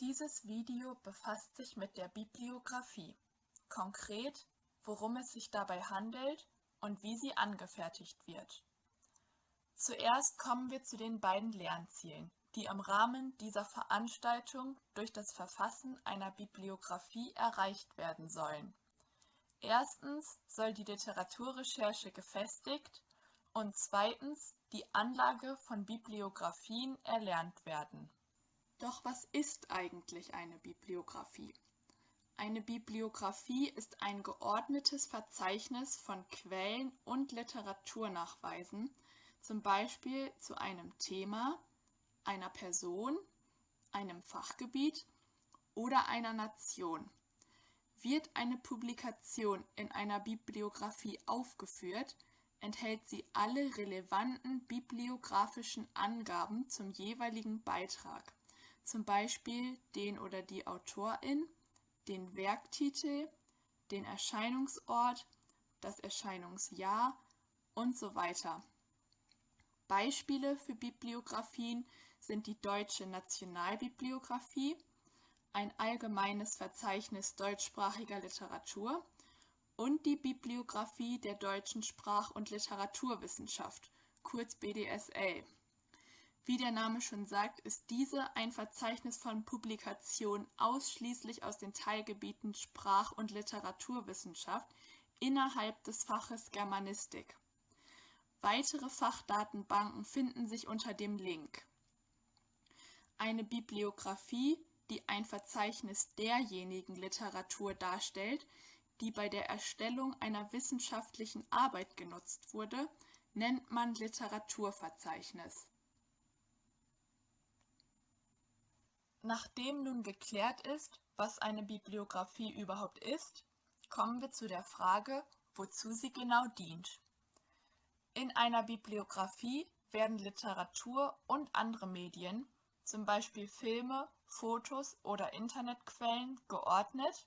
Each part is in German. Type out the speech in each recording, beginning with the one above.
Dieses Video befasst sich mit der Bibliographie, konkret, worum es sich dabei handelt und wie sie angefertigt wird. Zuerst kommen wir zu den beiden Lernzielen, die im Rahmen dieser Veranstaltung durch das Verfassen einer Bibliographie erreicht werden sollen. Erstens soll die Literaturrecherche gefestigt und zweitens die Anlage von Bibliographien erlernt werden. Doch was ist eigentlich eine Bibliographie? Eine Bibliographie ist ein geordnetes Verzeichnis von Quellen und Literaturnachweisen, zum Beispiel zu einem Thema, einer Person, einem Fachgebiet oder einer Nation. Wird eine Publikation in einer Bibliographie aufgeführt, enthält sie alle relevanten bibliografischen Angaben zum jeweiligen Beitrag zum Beispiel den oder die Autorin, den Werktitel, den Erscheinungsort, das Erscheinungsjahr und so weiter. Beispiele für Bibliographien sind die Deutsche Nationalbibliographie, ein allgemeines Verzeichnis deutschsprachiger Literatur und die Bibliographie der deutschen Sprach- und Literaturwissenschaft, kurz BDSL. Wie der Name schon sagt, ist diese ein Verzeichnis von Publikationen ausschließlich aus den Teilgebieten Sprach- und Literaturwissenschaft innerhalb des Faches Germanistik. Weitere Fachdatenbanken finden sich unter dem Link. Eine Bibliographie, die ein Verzeichnis derjenigen Literatur darstellt, die bei der Erstellung einer wissenschaftlichen Arbeit genutzt wurde, nennt man Literaturverzeichnis. Nachdem nun geklärt ist, was eine Bibliographie überhaupt ist, kommen wir zu der Frage, wozu sie genau dient. In einer Bibliographie werden Literatur und andere Medien, zum Beispiel Filme, Fotos oder Internetquellen, geordnet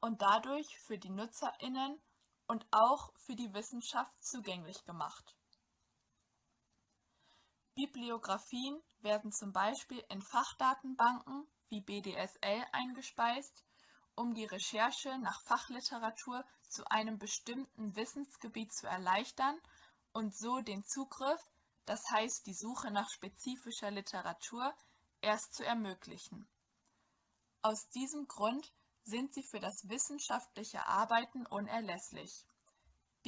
und dadurch für die NutzerInnen und auch für die Wissenschaft zugänglich gemacht. Bibliographien werden zum Beispiel in Fachdatenbanken wie BDSL eingespeist, um die Recherche nach Fachliteratur zu einem bestimmten Wissensgebiet zu erleichtern und so den Zugriff, das heißt die Suche nach spezifischer Literatur, erst zu ermöglichen. Aus diesem Grund sind sie für das wissenschaftliche Arbeiten unerlässlich.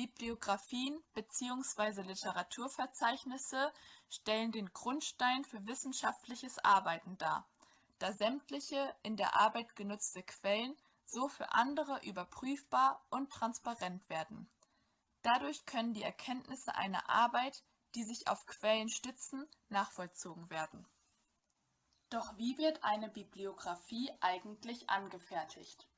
Bibliographien bzw. Literaturverzeichnisse stellen den Grundstein für wissenschaftliches Arbeiten dar, da sämtliche in der Arbeit genutzte Quellen so für andere überprüfbar und transparent werden. Dadurch können die Erkenntnisse einer Arbeit, die sich auf Quellen stützen, nachvollzogen werden. Doch wie wird eine Bibliographie eigentlich angefertigt?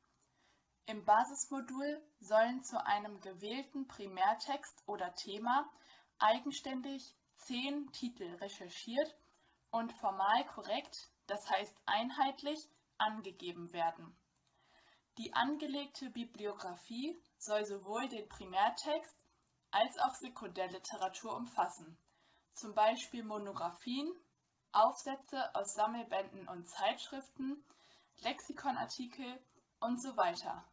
Im Basismodul sollen zu einem gewählten Primärtext oder Thema eigenständig zehn Titel recherchiert und formal korrekt, das heißt einheitlich, angegeben werden. Die angelegte Bibliographie soll sowohl den Primärtext als auch Sekundärliteratur umfassen, zum Beispiel Monographien, Aufsätze aus Sammelbänden und Zeitschriften, Lexikonartikel und so weiter.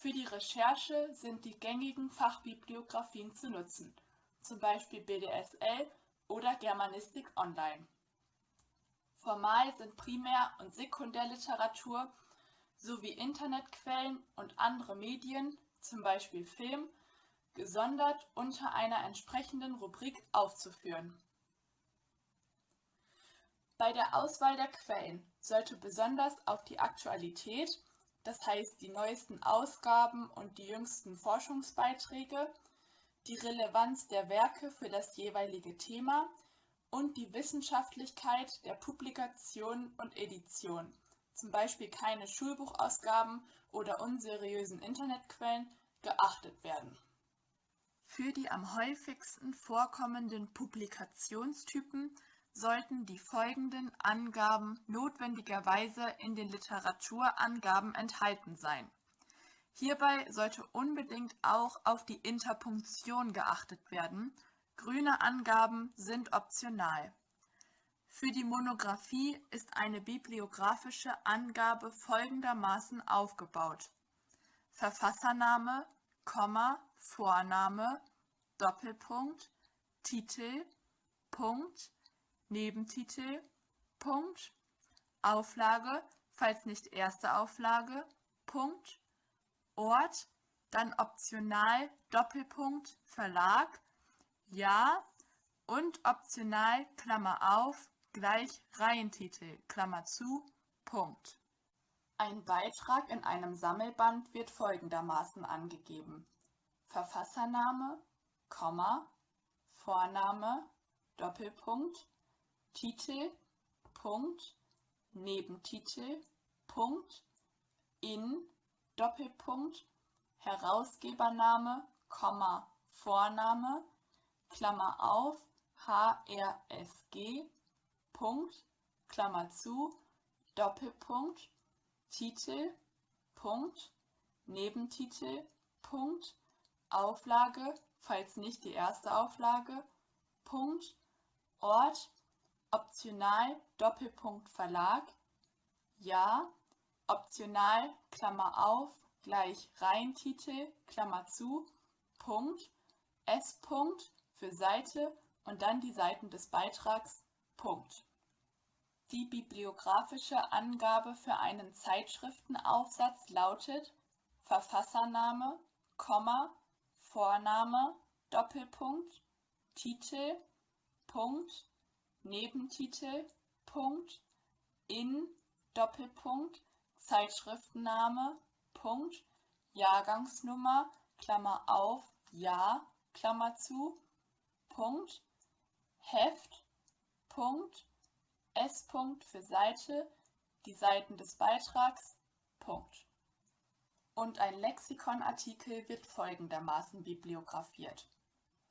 Für die Recherche sind die gängigen Fachbibliographien zu nutzen, zum Beispiel BDSL oder Germanistik Online. Formal sind Primär- und Sekundärliteratur sowie Internetquellen und andere Medien, zum Beispiel Film, gesondert unter einer entsprechenden Rubrik aufzuführen. Bei der Auswahl der Quellen sollte besonders auf die Aktualität das heißt die neuesten Ausgaben und die jüngsten Forschungsbeiträge, die Relevanz der Werke für das jeweilige Thema und die Wissenschaftlichkeit der Publikation und Edition, zum Beispiel keine Schulbuchausgaben oder unseriösen Internetquellen, geachtet werden. Für die am häufigsten vorkommenden Publikationstypen sollten die folgenden Angaben notwendigerweise in den Literaturangaben enthalten sein. Hierbei sollte unbedingt auch auf die Interpunktion geachtet werden, grüne Angaben sind optional. Für die Monographie ist eine bibliographische Angabe folgendermaßen aufgebaut: Verfassername, Komma, Vorname, Doppelpunkt, Titel, Punkt, Nebentitel, Punkt, Auflage, falls nicht erste Auflage, Punkt, Ort, dann optional Doppelpunkt Verlag, Ja und optional Klammer auf gleich Reihentitel Klammer zu Punkt. Ein Beitrag in einem Sammelband wird folgendermaßen angegeben: Verfassername, Komma, Vorname, Doppelpunkt, Titel, Punkt, Nebentitel, Punkt, in, Doppelpunkt, Herausgebername, Komma, Vorname, Klammer auf, HRSG, Punkt, Klammer zu, Doppelpunkt, Titel, Punkt, Nebentitel, Punkt, Auflage, falls nicht die erste Auflage, Punkt, Ort, optional, Doppelpunkt Verlag, Ja, optional, Klammer auf, gleich Reihentitel, Klammer zu, Punkt, S. -Punkt für Seite und dann die Seiten des Beitrags, Punkt. Die bibliographische Angabe für einen Zeitschriftenaufsatz lautet Verfassername, Komma, Vorname, Doppelpunkt, Titel, Punkt, Nebentitel, Punkt, in, Doppelpunkt, Zeitschriftenname, Punkt, Jahrgangsnummer, Klammer auf, Jahr, Klammer zu, Punkt, Heft, Punkt, S. -Punkt für Seite, die Seiten des Beitrags, Punkt. Und ein Lexikonartikel wird folgendermaßen bibliografiert.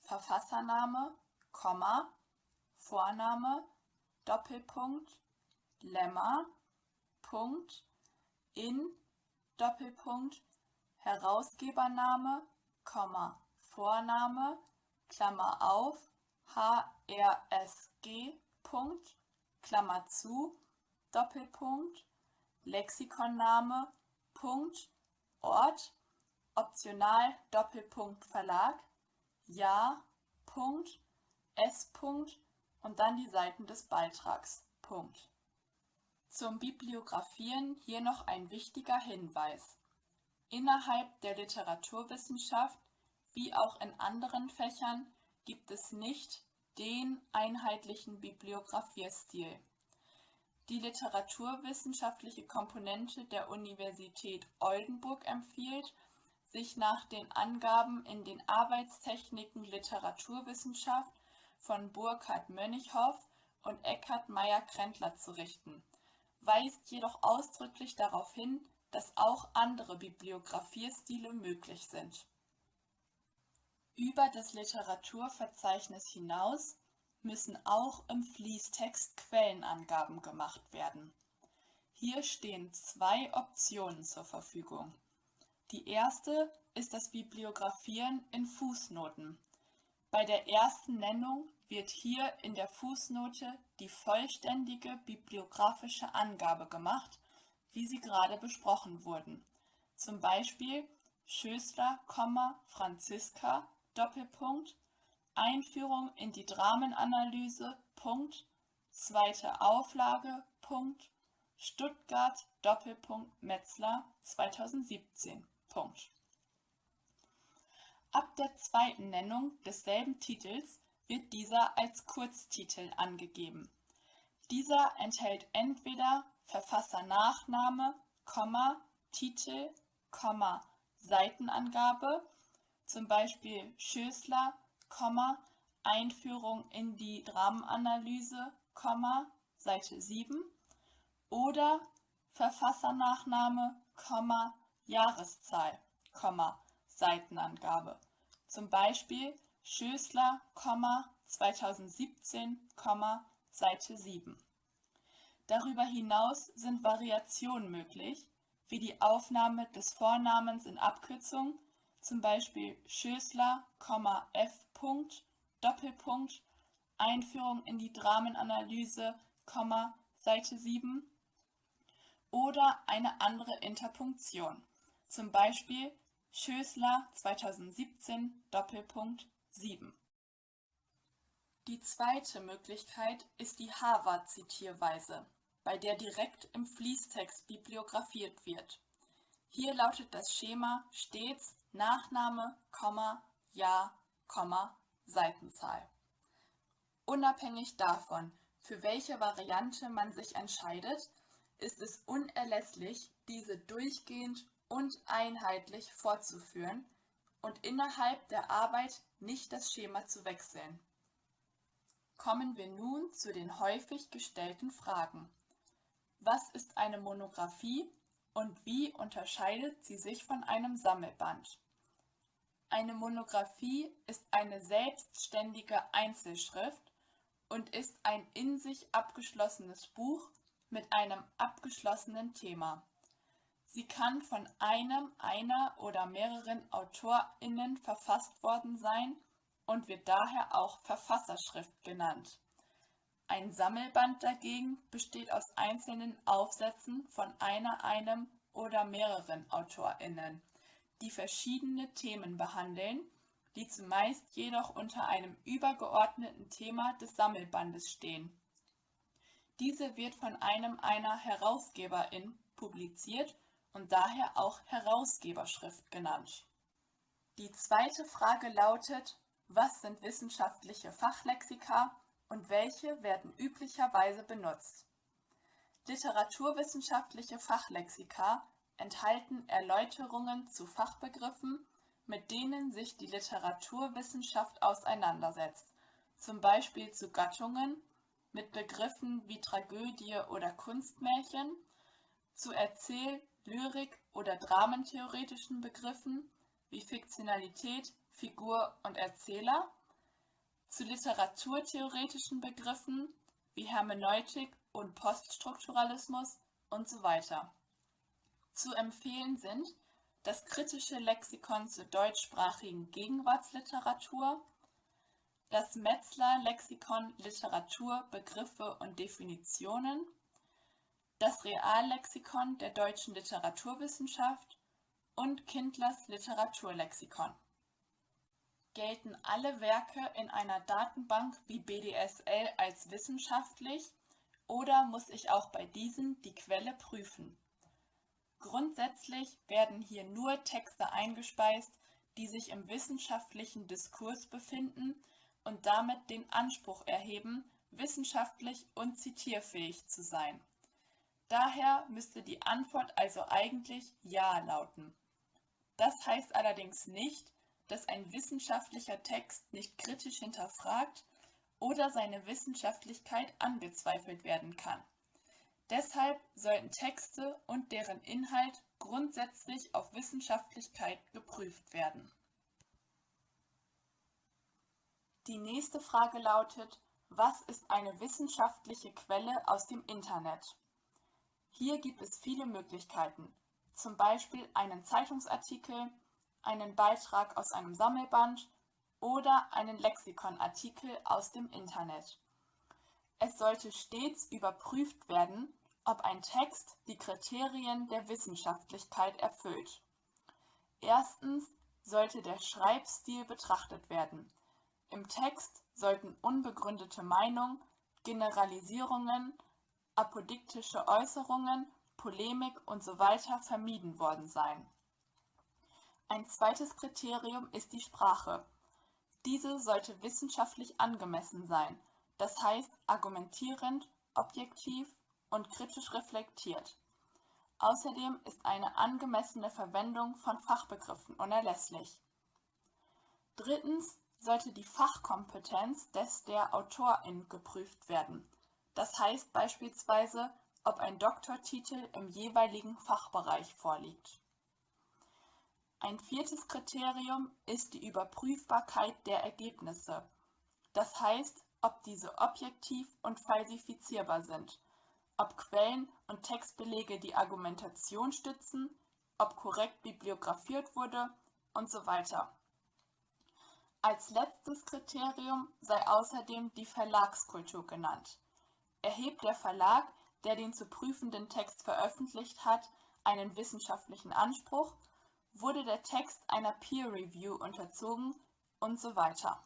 Verfassername, Komma, Vorname, Doppelpunkt, Lemma, Punkt, in, Doppelpunkt, Herausgebername, Komma, Vorname, Klammer auf, HRSG, Punkt, Klammer zu, Doppelpunkt, Lexikonname, Punkt, Ort, optional Doppelpunkt Verlag, Ja, Punkt, S. Punkt und dann die Seiten des Beitrags. Punkt. Zum Bibliografieren hier noch ein wichtiger Hinweis. Innerhalb der Literaturwissenschaft wie auch in anderen Fächern gibt es nicht den einheitlichen Bibliografierstil. Die literaturwissenschaftliche Komponente der Universität Oldenburg empfiehlt, sich nach den Angaben in den Arbeitstechniken Literaturwissenschaft von Burkhard Mönnighoff und Eckhard Meyer-Krentler zu richten, weist jedoch ausdrücklich darauf hin, dass auch andere Bibliografiestile möglich sind über das Literaturverzeichnis hinaus müssen auch im Fließtext Quellenangaben gemacht werden. Hier stehen zwei Optionen zur Verfügung. Die erste ist das Bibliografieren in Fußnoten. Bei der ersten Nennung wird hier in der Fußnote die vollständige bibliografische Angabe gemacht, wie sie gerade besprochen wurden. Zum Beispiel Schößler, Franziska Doppelpunkt Einführung in die Dramenanalyse Punkt Zweite Auflage Punkt Stuttgart Doppelpunkt Metzler 2017 Punkt Ab der zweiten Nennung desselben Titels wird dieser als Kurztitel angegeben. Dieser enthält entweder Verfassernachname, Komma, Titel, Komma, Seitenangabe zum Beispiel Schößler, Einführung in die Dramenanalyse, Seite 7 oder Verfassernachname, Jahreszahl, Seitenangabe. Zum Beispiel Schößler, 2017, Seite 7. Darüber hinaus sind Variationen möglich, wie die Aufnahme des Vornamens in Abkürzung zum Beispiel Schößler, F. Doppelpunkt, Einführung in die Dramenanalyse, Seite 7 oder eine andere Interpunktion, zum Beispiel Schößler 2017 Doppelpunkt 7. Die zweite Möglichkeit ist die Harvard-Zitierweise, bei der direkt im Fließtext bibliografiert wird. Hier lautet das Schema stets Nachname, Jahr, Seitenzahl. Unabhängig davon, für welche Variante man sich entscheidet, ist es unerlässlich, diese durchgehend und einheitlich fortzuführen und innerhalb der Arbeit nicht das Schema zu wechseln. Kommen wir nun zu den häufig gestellten Fragen. Was ist eine Monographie und wie unterscheidet sie sich von einem Sammelband? Eine Monographie ist eine selbstständige Einzelschrift und ist ein in sich abgeschlossenes Buch mit einem abgeschlossenen Thema. Sie kann von einem, einer oder mehreren AutorInnen verfasst worden sein und wird daher auch Verfasserschrift genannt. Ein Sammelband dagegen besteht aus einzelnen Aufsätzen von einer, einem oder mehreren AutorInnen, die verschiedene Themen behandeln, die zumeist jedoch unter einem übergeordneten Thema des Sammelbandes stehen. Diese wird von einem einer Herausgeberin publiziert und daher auch Herausgeberschrift genannt. Die zweite Frage lautet, was sind wissenschaftliche Fachlexika und welche werden üblicherweise benutzt? Literaturwissenschaftliche Fachlexika enthalten Erläuterungen zu Fachbegriffen, mit denen sich die Literaturwissenschaft auseinandersetzt, zum Beispiel zu Gattungen, mit Begriffen wie Tragödie oder Kunstmärchen, zu Erzähl-, Lyrik- oder dramentheoretischen Begriffen wie Fiktionalität, Figur und Erzähler, zu literaturtheoretischen Begriffen wie Hermeneutik und Poststrukturalismus und so weiter. Zu empfehlen sind das kritische Lexikon zur deutschsprachigen Gegenwartsliteratur, das Metzler Lexikon Literatur, Begriffe und Definitionen, das Reallexikon der deutschen Literaturwissenschaft und Kindlers Literaturlexikon. Gelten alle Werke in einer Datenbank wie BDSL als wissenschaftlich oder muss ich auch bei diesen die Quelle prüfen? Grundsätzlich werden hier nur Texte eingespeist, die sich im wissenschaftlichen Diskurs befinden und damit den Anspruch erheben, wissenschaftlich und zitierfähig zu sein. Daher müsste die Antwort also eigentlich Ja lauten. Das heißt allerdings nicht, dass ein wissenschaftlicher Text nicht kritisch hinterfragt oder seine Wissenschaftlichkeit angezweifelt werden kann. Deshalb sollten Texte und deren Inhalt grundsätzlich auf Wissenschaftlichkeit geprüft werden. Die nächste Frage lautet, was ist eine wissenschaftliche Quelle aus dem Internet? Hier gibt es viele Möglichkeiten, zum Beispiel einen Zeitungsartikel, einen Beitrag aus einem Sammelband oder einen Lexikonartikel aus dem Internet. Es sollte stets überprüft werden, ob ein Text die Kriterien der Wissenschaftlichkeit erfüllt. Erstens sollte der Schreibstil betrachtet werden. Im Text sollten unbegründete Meinungen, Generalisierungen, apodiktische Äußerungen, Polemik usw. So vermieden worden sein. Ein zweites Kriterium ist die Sprache. Diese sollte wissenschaftlich angemessen sein, das heißt argumentierend, objektiv und kritisch reflektiert. Außerdem ist eine angemessene Verwendung von Fachbegriffen unerlässlich. Drittens sollte die Fachkompetenz des der Autorin geprüft werden. Das heißt beispielsweise, ob ein Doktortitel im jeweiligen Fachbereich vorliegt. Ein viertes Kriterium ist die Überprüfbarkeit der Ergebnisse, das heißt, ob diese objektiv und falsifizierbar sind, ob Quellen und Textbelege die Argumentation stützen, ob korrekt bibliografiert wurde und so weiter. Als letztes Kriterium sei außerdem die Verlagskultur genannt. Erhebt der Verlag, der den zu prüfenden Text veröffentlicht hat, einen wissenschaftlichen Anspruch, wurde der Text einer Peer Review unterzogen und so weiter.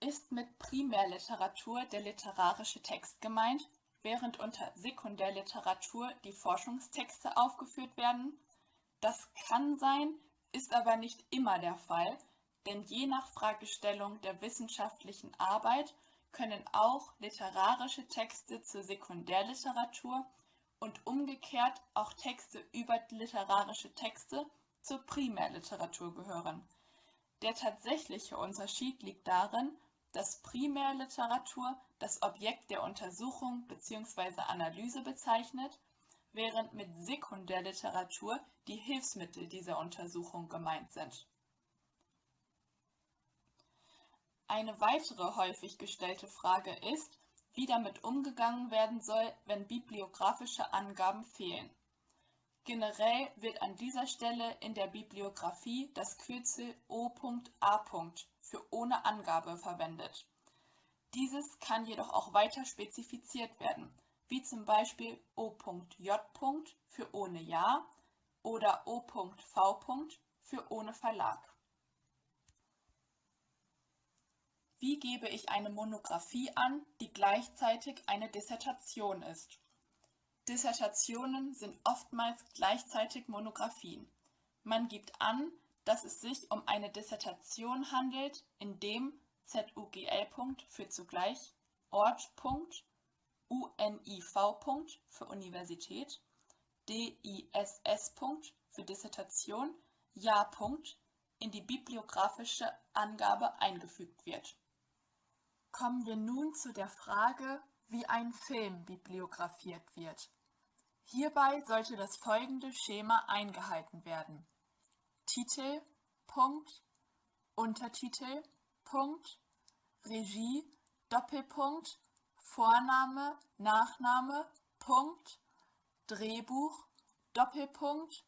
Ist mit Primärliteratur der literarische Text gemeint, während unter Sekundärliteratur die Forschungstexte aufgeführt werden? Das kann sein, ist aber nicht immer der Fall, denn je nach Fragestellung der wissenschaftlichen Arbeit können auch literarische Texte zur Sekundärliteratur und umgekehrt auch Texte über literarische Texte zur Primärliteratur gehören. Der tatsächliche Unterschied liegt darin, dass Primärliteratur das Objekt der Untersuchung bzw. Analyse bezeichnet, während mit Sekundärliteratur die Hilfsmittel dieser Untersuchung gemeint sind. Eine weitere häufig gestellte Frage ist, wie damit umgegangen werden soll, wenn bibliografische Angaben fehlen. Generell wird an dieser Stelle in der Bibliografie das Kürzel O.A. für ohne Angabe verwendet. Dieses kann jedoch auch weiter spezifiziert werden, wie zum Beispiel O.J. für ohne Ja oder O.V. für ohne Verlag. Wie gebe ich eine Monographie an, die gleichzeitig eine Dissertation ist? Dissertationen sind oftmals gleichzeitig Monographien. Man gibt an, dass es sich um eine Dissertation handelt, indem ZUGL. für zugleich, Ort. UNIV. für Universität, DISS. für Dissertation, Jahr. in die bibliografische Angabe eingefügt wird. Kommen wir nun zu der Frage, wie ein Film bibliografiert wird. Hierbei sollte das folgende Schema eingehalten werden. Titel, Punkt, Untertitel, Punkt, Regie, Doppelpunkt, Vorname, Nachname, Punkt, Drehbuch, Doppelpunkt,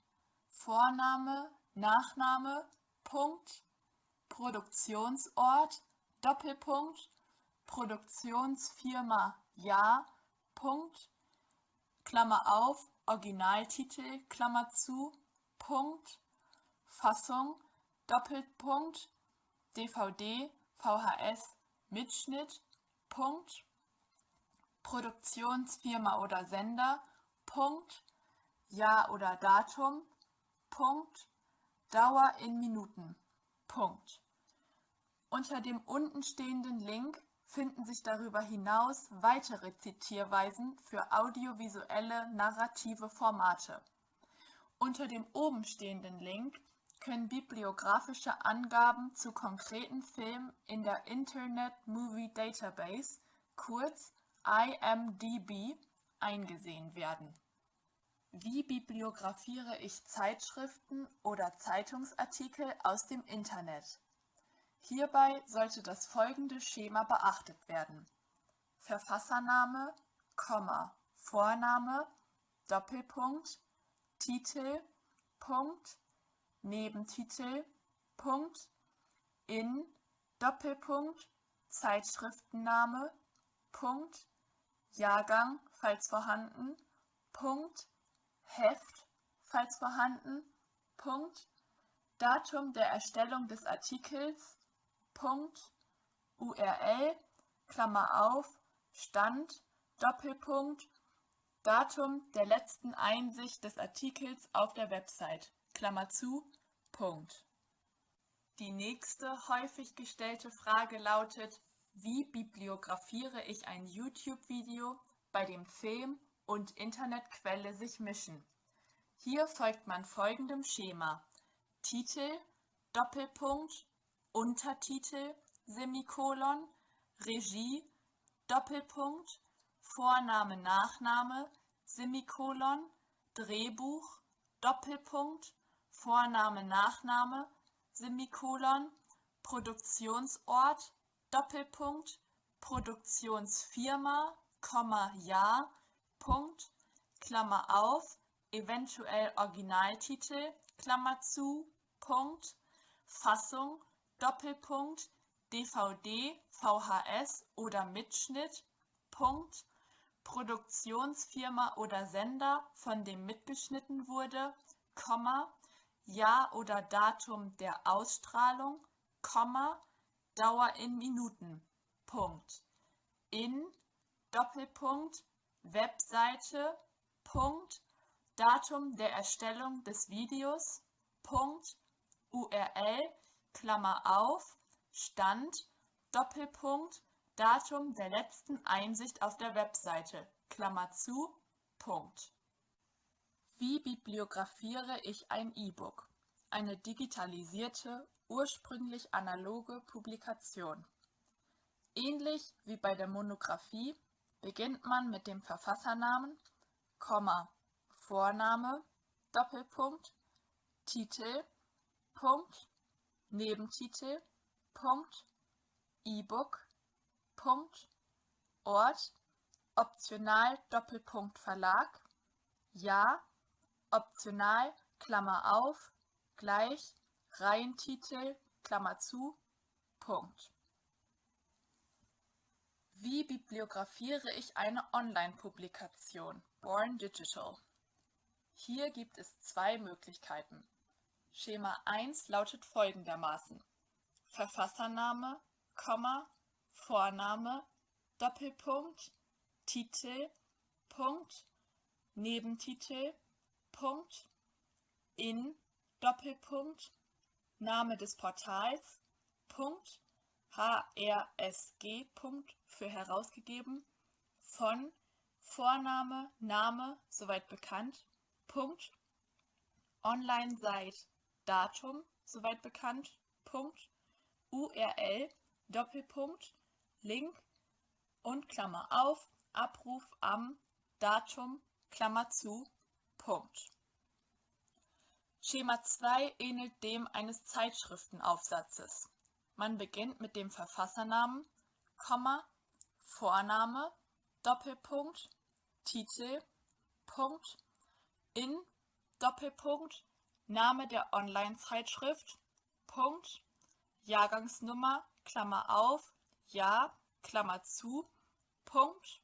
Vorname, Nachname, Punkt, Produktionsort, Doppelpunkt, Produktionsfirma Ja. Punkt, Klammer auf, Originaltitel, Klammer zu, Punkt, Fassung, Doppelpunkt, DVD, VHS, Mitschnitt, Punkt, Produktionsfirma oder Sender, Punkt, Jahr oder Datum, Punkt, Dauer in Minuten, Punkt. Unter dem untenstehenden Link finden sich darüber hinaus weitere Zitierweisen für audiovisuelle narrative Formate. Unter dem obenstehenden Link können bibliografische Angaben zu konkreten Filmen in der Internet Movie Database, kurz IMDb, eingesehen werden. Wie bibliografiere ich Zeitschriften oder Zeitungsartikel aus dem Internet? Hierbei sollte das folgende Schema beachtet werden: Verfassername, Vorname, Doppelpunkt, Titel, Punkt, Nebentitel, Punkt, in, Doppelpunkt, Zeitschriftenname, Punkt, Jahrgang, falls vorhanden, Punkt, Heft, falls vorhanden, Punkt, Datum der Erstellung des Artikels, Punkt, URL, Klammer auf, Stand, Doppelpunkt, Datum der letzten Einsicht des Artikels auf der Website, Klammer zu, Punkt. Die nächste häufig gestellte Frage lautet, wie bibliografiere ich ein YouTube-Video, bei dem Film und Internetquelle sich mischen? Hier folgt man folgendem Schema. Titel, Doppelpunkt, Untertitel, Semikolon, Regie, Doppelpunkt, Vorname, Nachname, Semikolon, Drehbuch, Doppelpunkt, Vorname, Nachname, Semikolon, Produktionsort, Doppelpunkt, Produktionsfirma, Jahr, Punkt, Klammer auf, eventuell Originaltitel, Klammer zu, Punkt, Fassung, Doppelpunkt, DVD, VHS oder Mitschnitt, Punkt, Produktionsfirma oder Sender, von dem mitgeschnitten wurde, Komma, Jahr oder Datum der Ausstrahlung, Komma, Dauer in Minuten, Punkt. In, Doppelpunkt, Webseite, Punkt, Datum der Erstellung des Videos, Punkt, URL, Klammer auf, Stand, Doppelpunkt, Datum der letzten Einsicht auf der Webseite, Klammer zu, Punkt. Wie bibliografiere ich ein E-Book? Eine digitalisierte, ursprünglich analoge Publikation. Ähnlich wie bei der Monographie beginnt man mit dem Verfassernamen, Komma, Vorname, Doppelpunkt, Titel, Punkt, Nebentitel, Punkt, E-Book, Punkt, Ort, optional Doppelpunkt Verlag, Ja, optional, Klammer auf, gleich, Reihentitel, Klammer zu, Punkt. Wie bibliografiere ich eine Online-Publikation? Born Digital. Hier gibt es zwei Möglichkeiten. Schema 1 lautet folgendermaßen. Verfassername, Komma, Vorname, Doppelpunkt, Titel, Punkt, Nebentitel, Punkt, in, Doppelpunkt, Name des Portals, Punkt, HRSG, Punkt, für herausgegeben, von, Vorname, Name, soweit bekannt, Punkt, Online-Site, Datum, soweit bekannt, Punkt, URL, Doppelpunkt, Link und Klammer auf, Abruf am Datum, Klammer zu, Punkt. Schema 2 ähnelt dem eines Zeitschriftenaufsatzes. Man beginnt mit dem Verfassernamen, Komma, Vorname, Doppelpunkt, Titel, Punkt, in, Doppelpunkt, Name der Online-Zeitschrift, Punkt, Jahrgangsnummer, Klammer auf, Jahr, Klammer zu, Punkt,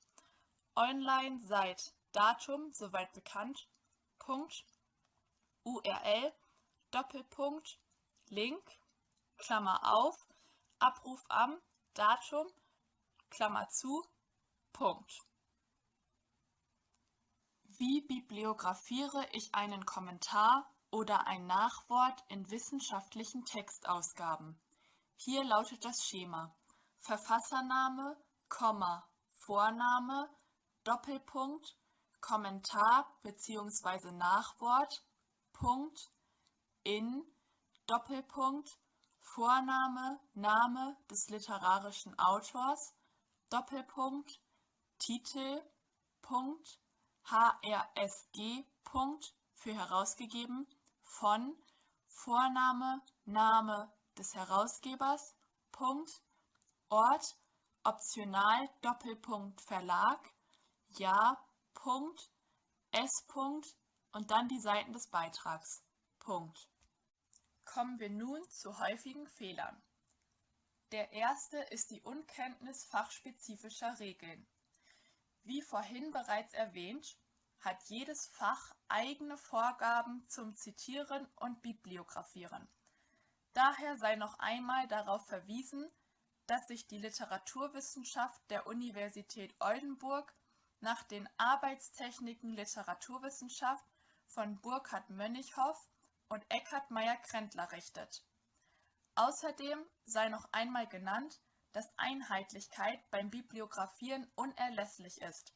Online seit Datum, soweit bekannt, Punkt, URL, Doppelpunkt, Link, Klammer auf, Abruf am, Datum, Klammer zu, Punkt. Wie bibliografiere ich einen Kommentar oder ein Nachwort in wissenschaftlichen Textausgaben? Hier lautet das Schema Verfassername, Komma, Vorname, Doppelpunkt, Kommentar bzw. Nachwort, Punkt, in, Doppelpunkt, Vorname, Name des literarischen Autors, Doppelpunkt, Titel, Punkt, HRSG, Punkt, für herausgegeben, von, Vorname, Name des Herausgebers, Punkt, Ort, optional, Doppelpunkt, Verlag, Ja, Punkt, S. Punkt und dann die Seiten des Beitrags. Punkt. Kommen wir nun zu häufigen Fehlern. Der erste ist die Unkenntnis fachspezifischer Regeln. Wie vorhin bereits erwähnt, hat jedes Fach eigene Vorgaben zum Zitieren und Bibliografieren. Daher sei noch einmal darauf verwiesen, dass sich die Literaturwissenschaft der Universität Oldenburg nach den Arbeitstechniken Literaturwissenschaft von Burkhard Mönnighoff und Eckhard Meyer-Krentler richtet. Außerdem sei noch einmal genannt, dass Einheitlichkeit beim Bibliografieren unerlässlich ist.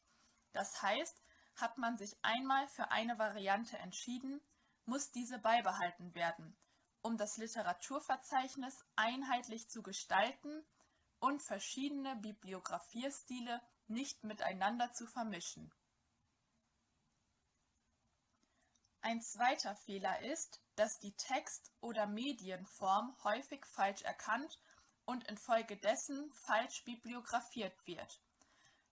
Das heißt, hat man sich einmal für eine Variante entschieden, muss diese beibehalten werden, um das Literaturverzeichnis einheitlich zu gestalten und verschiedene Bibliografierstile nicht miteinander zu vermischen. Ein zweiter Fehler ist, dass die Text- oder Medienform häufig falsch erkannt und infolgedessen falsch bibliografiert wird.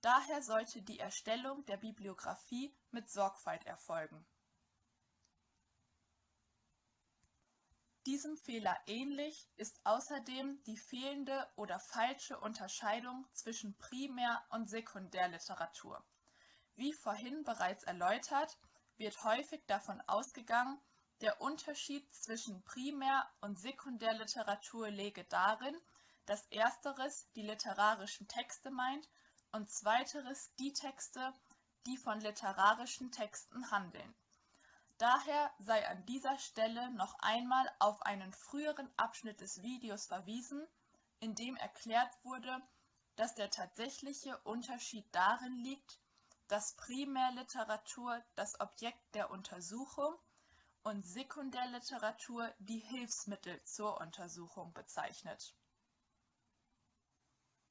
Daher sollte die Erstellung der Bibliografie mit Sorgfalt erfolgen. Diesem Fehler ähnlich ist außerdem die fehlende oder falsche Unterscheidung zwischen Primär- und Sekundärliteratur. Wie vorhin bereits erläutert, wird häufig davon ausgegangen, der Unterschied zwischen Primär- und Sekundärliteratur läge darin, dass ersteres die literarischen Texte meint und zweiteres die Texte, die von literarischen Texten handeln. Daher sei an dieser Stelle noch einmal auf einen früheren Abschnitt des Videos verwiesen, in dem erklärt wurde, dass der tatsächliche Unterschied darin liegt, dass Primärliteratur das Objekt der Untersuchung und Sekundärliteratur die Hilfsmittel zur Untersuchung bezeichnet.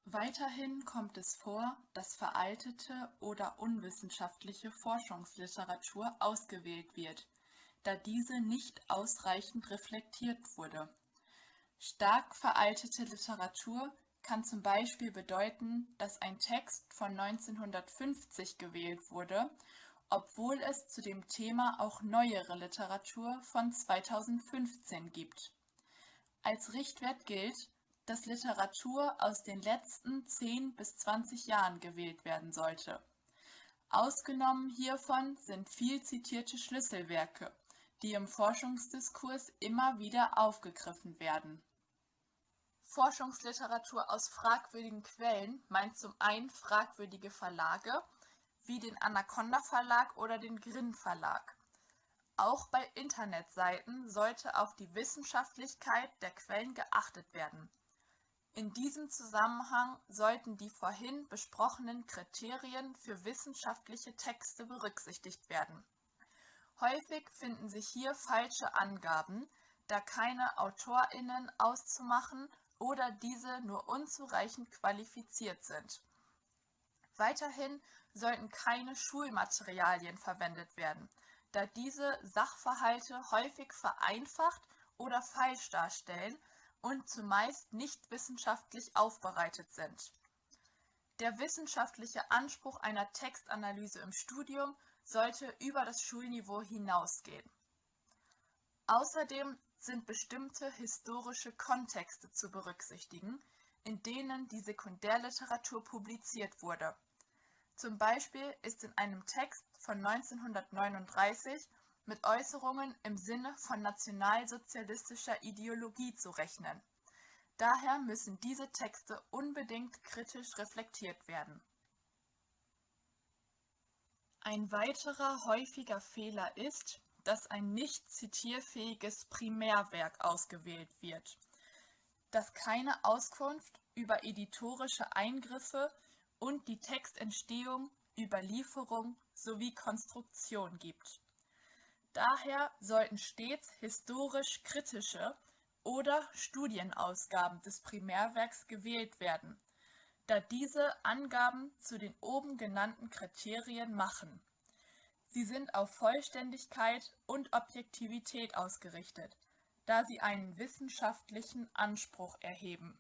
Weiterhin kommt es vor, dass veraltete oder unwissenschaftliche Forschungsliteratur ausgewählt wird, da diese nicht ausreichend reflektiert wurde. Stark veraltete Literatur kann zum Beispiel bedeuten, dass ein Text von 1950 gewählt wurde, obwohl es zu dem Thema auch neuere Literatur von 2015 gibt. Als Richtwert gilt, dass Literatur aus den letzten 10 bis 20 Jahren gewählt werden sollte. Ausgenommen hiervon sind viel zitierte Schlüsselwerke, die im Forschungsdiskurs immer wieder aufgegriffen werden. Forschungsliteratur aus fragwürdigen Quellen meint zum einen fragwürdige Verlage, wie den Anaconda Verlag oder den Grimm Verlag. Auch bei Internetseiten sollte auf die Wissenschaftlichkeit der Quellen geachtet werden. In diesem Zusammenhang sollten die vorhin besprochenen Kriterien für wissenschaftliche Texte berücksichtigt werden. Häufig finden sich hier falsche Angaben, da keine AutorInnen auszumachen oder diese nur unzureichend qualifiziert sind. Weiterhin sollten keine Schulmaterialien verwendet werden, da diese Sachverhalte häufig vereinfacht oder falsch darstellen und zumeist nicht wissenschaftlich aufbereitet sind. Der wissenschaftliche Anspruch einer Textanalyse im Studium sollte über das Schulniveau hinausgehen. Außerdem sind bestimmte historische Kontexte zu berücksichtigen, in denen die Sekundärliteratur publiziert wurde. Zum Beispiel ist in einem Text von 1939 mit Äußerungen im Sinne von nationalsozialistischer Ideologie zu rechnen. Daher müssen diese Texte unbedingt kritisch reflektiert werden. Ein weiterer häufiger Fehler ist, dass ein nicht zitierfähiges Primärwerk ausgewählt wird, das keine Auskunft über editorische Eingriffe und die Textentstehung, Überlieferung sowie Konstruktion gibt. Daher sollten stets historisch kritische oder Studienausgaben des Primärwerks gewählt werden, da diese Angaben zu den oben genannten Kriterien machen. Sie sind auf Vollständigkeit und Objektivität ausgerichtet, da sie einen wissenschaftlichen Anspruch erheben.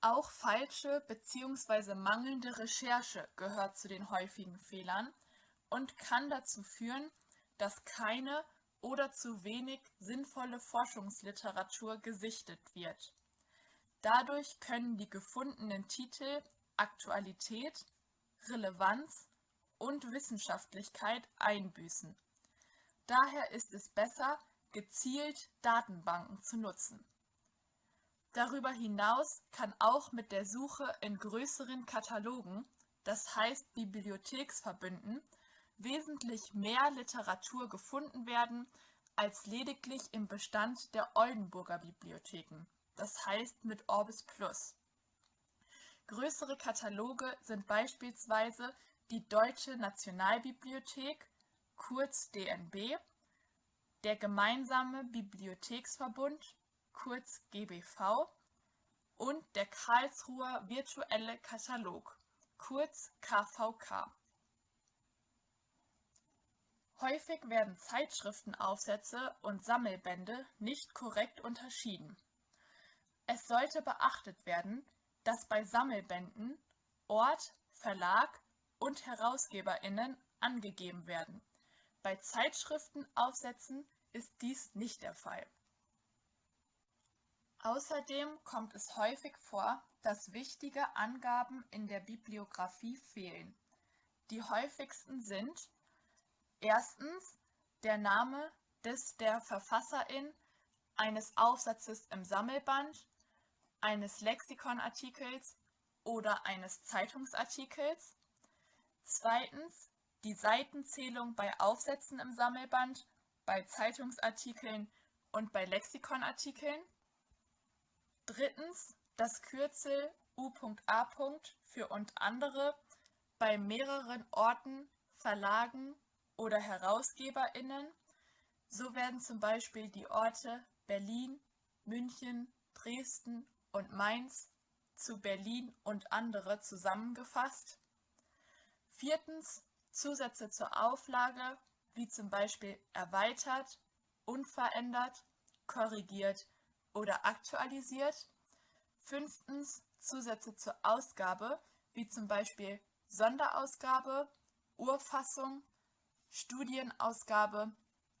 Auch falsche bzw. mangelnde Recherche gehört zu den häufigen Fehlern und kann dazu führen, dass keine oder zu wenig sinnvolle Forschungsliteratur gesichtet wird. Dadurch können die gefundenen Titel Aktualität, Relevanz und Wissenschaftlichkeit einbüßen. Daher ist es besser, gezielt Datenbanken zu nutzen. Darüber hinaus kann auch mit der Suche in größeren Katalogen, das heißt Bibliotheksverbünden, wesentlich mehr Literatur gefunden werden als lediglich im Bestand der Oldenburger Bibliotheken, das heißt mit Orbis Plus. Größere Kataloge sind beispielsweise die Deutsche Nationalbibliothek, kurz DNB, der Gemeinsame Bibliotheksverbund, kurz GBV, und der Karlsruher Virtuelle Katalog, kurz KVK. Häufig werden Zeitschriftenaufsätze und Sammelbände nicht korrekt unterschieden. Es sollte beachtet werden, dass bei Sammelbänden Ort, Verlag und HerausgeberInnen angegeben werden. Bei Zeitschriftenaufsätzen ist dies nicht der Fall. Außerdem kommt es häufig vor, dass wichtige Angaben in der Bibliographie fehlen. Die häufigsten sind erstens der Name des der Verfasserin eines Aufsatzes im Sammelband, eines Lexikonartikels oder eines Zeitungsartikels, zweitens die Seitenzählung bei Aufsätzen im Sammelband, bei Zeitungsartikeln und bei Lexikonartikeln, drittens das Kürzel U.A. für und andere bei mehreren Orten, Verlagen oder HerausgeberInnen, so werden zum Beispiel die Orte Berlin, München, Dresden und Mainz zu Berlin und andere zusammengefasst. Viertens Zusätze zur Auflage, wie zum Beispiel erweitert, unverändert, korrigiert oder aktualisiert. Fünftens Zusätze zur Ausgabe, wie zum Beispiel Sonderausgabe, Urfassung, Studienausgabe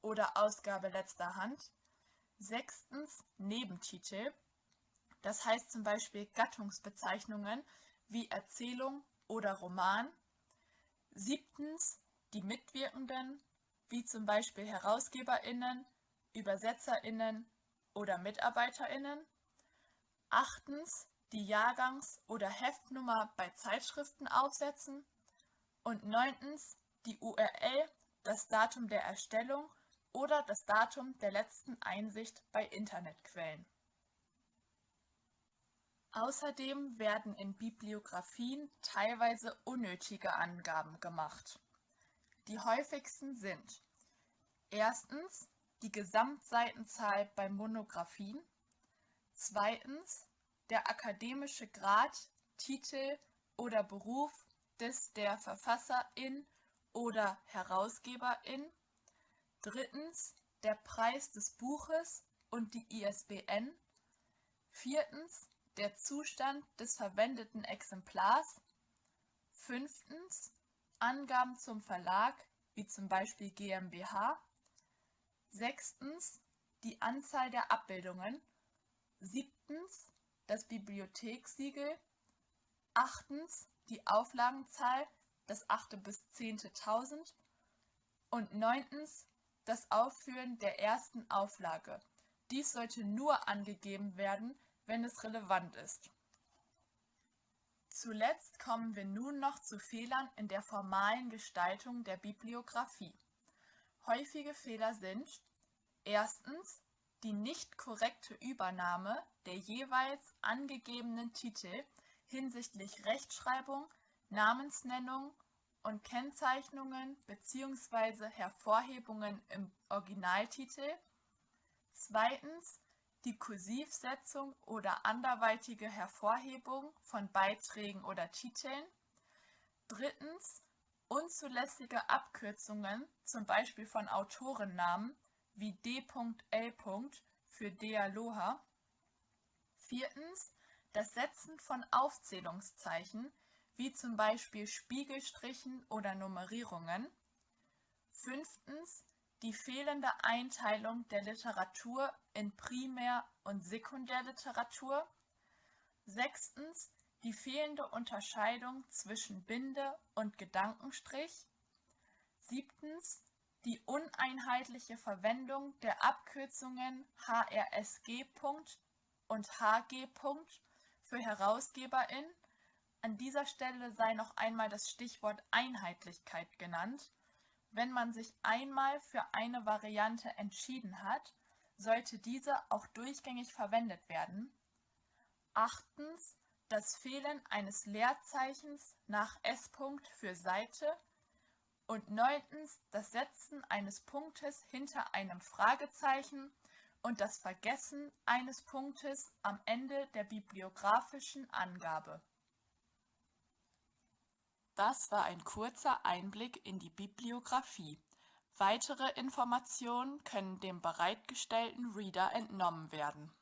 oder Ausgabe letzter Hand. Sechstens Nebentitel, das heißt zum Beispiel Gattungsbezeichnungen wie Erzählung oder Roman. Siebtens die Mitwirkenden, wie zum Beispiel HerausgeberInnen, ÜbersetzerInnen oder MitarbeiterInnen. Achtens die Jahrgangs- oder Heftnummer bei Zeitschriften aufsetzen. Und neuntens die URL, das Datum der Erstellung oder das Datum der letzten Einsicht bei Internetquellen. Außerdem werden in Bibliografien teilweise unnötige Angaben gemacht. Die häufigsten sind erstens die Gesamtseitenzahl bei Monographien, zweitens der akademische Grad, Titel oder Beruf des der Verfasserin oder Herausgeberin, drittens der Preis des Buches und die ISBN, viertens der Zustand des verwendeten Exemplars, fünftens Angaben zum Verlag, wie zum Beispiel GmbH, sechstens die Anzahl der Abbildungen, siebtens das Bibliothekssiegel, achtens die Auflagenzahl, das achte bis zehnte Tausend und neuntens das Aufführen der ersten Auflage. Dies sollte nur angegeben werden, wenn es relevant ist. Zuletzt kommen wir nun noch zu Fehlern in der formalen Gestaltung der Bibliographie. Häufige Fehler sind erstens die nicht korrekte Übernahme der jeweils angegebenen Titel hinsichtlich Rechtschreibung, Namensnennung und Kennzeichnungen bzw. Hervorhebungen im Originaltitel. Zweitens die Kursivsetzung oder anderweitige Hervorhebung von Beiträgen oder Titeln. Drittens unzulässige Abkürzungen, zum Beispiel von Autorennamen wie D.L. für Dealoha. Viertens das Setzen von Aufzählungszeichen, wie zum Beispiel Spiegelstrichen oder Nummerierungen. Fünftens die fehlende Einteilung der Literatur in Primär- und Sekundärliteratur. Sechstens die fehlende Unterscheidung zwischen Binde- und Gedankenstrich. Siebtens die uneinheitliche Verwendung der Abkürzungen HRSG. und HG. für Herausgeberin. An dieser Stelle sei noch einmal das Stichwort Einheitlichkeit genannt wenn man sich einmal für eine Variante entschieden hat, sollte diese auch durchgängig verwendet werden. Achtens das Fehlen eines Leerzeichens nach S. für Seite und neuntens das Setzen eines Punktes hinter einem Fragezeichen und das Vergessen eines Punktes am Ende der bibliografischen Angabe. Das war ein kurzer Einblick in die Bibliographie. Weitere Informationen können dem bereitgestellten Reader entnommen werden